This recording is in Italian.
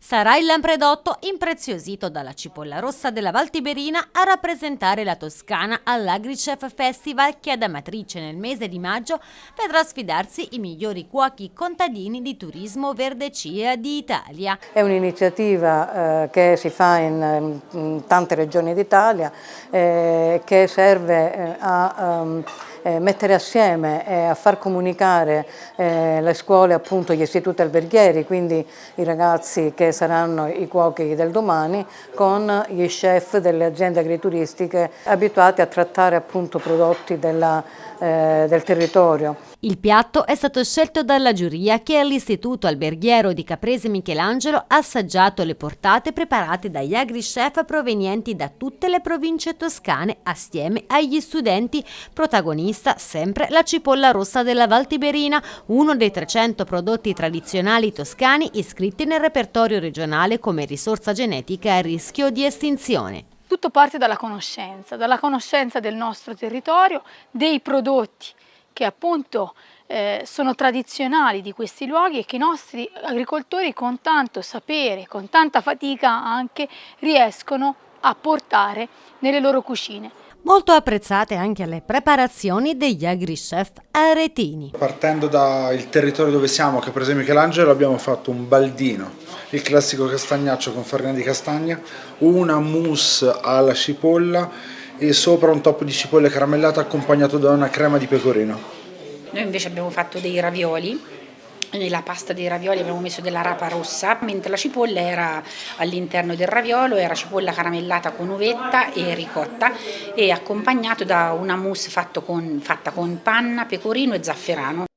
Sarà il lampredotto impreziosito dalla cipolla rossa della Valtiberina a rappresentare la Toscana all'AgriChef Festival che ad Amatrice nel mese di maggio vedrà sfidarsi i migliori cuochi contadini di turismo verde CIA di Italia. È un'iniziativa eh, che si fa in, in tante regioni d'Italia eh, che serve eh, a um, eh, mettere assieme e a far comunicare eh, le scuole, appunto gli istituti alberghieri, quindi i ragazzi che saranno i cuochi del domani, con gli chef delle aziende agrituristiche abituati a trattare appunto prodotti della, eh, del territorio. Il piatto è stato scelto dalla giuria che all'Istituto Alberghiero di Caprese Michelangelo ha assaggiato le portate preparate dagli agri-chef provenienti da tutte le province toscane assieme agli studenti. Protagonista sempre la cipolla rossa della Valtiberina, uno dei 300 prodotti tradizionali toscani iscritti nel repertorio regionale come risorsa genetica a rischio di estinzione. Tutto parte dalla conoscenza, dalla conoscenza del nostro territorio, dei prodotti che appunto eh, sono tradizionali di questi luoghi e che i nostri agricoltori con tanto sapere, con tanta fatica anche riescono a portare nelle loro cucine. Molto apprezzate anche le preparazioni degli agri-chef aretini. Partendo dal territorio dove siamo, che per esempio Michelangelo, abbiamo fatto un baldino, il classico castagnaccio con farina di castagna, una mousse alla cipolla e sopra un top di cipolle caramellate accompagnato da una crema di pecorino. Noi invece abbiamo fatto dei ravioli nella pasta dei ravioli abbiamo messo della rapa rossa, mentre la cipolla era all'interno del raviolo, era cipolla caramellata con uvetta e ricotta e accompagnato da una mousse con, fatta con panna, pecorino e zafferano.